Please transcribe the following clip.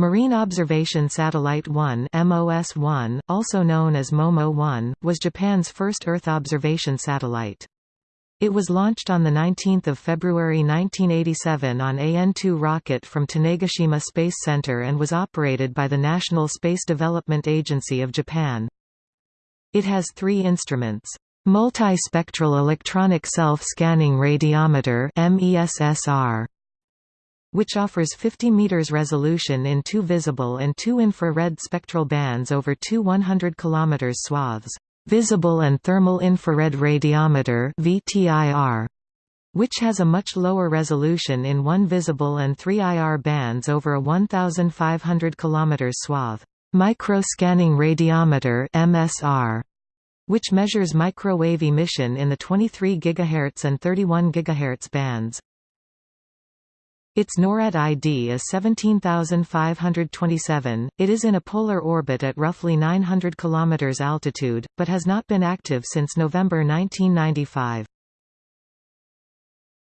Marine Observation Satellite 1 MOS-1, also known as MOMO-1, was Japan's first Earth observation satellite. It was launched on 19 February 1987 on AN-2 rocket from Tanegashima Space Center and was operated by the National Space Development Agency of Japan. It has three instruments. Multispectral Electronic Self-Scanning Radiometer which offers 50 meters resolution in two visible and two infrared spectral bands over two 100 km swaths. Visible and Thermal Infrared Radiometer VTIR, which has a much lower resolution in one visible and three IR bands over a 1,500 km swath. Micro-Scanning Radiometer MSR, which measures microwave emission in the 23 GHz and 31 GHz bands. Its NORAD ID is 17527. It is in a polar orbit at roughly 900 km altitude, but has not been active since November 1995.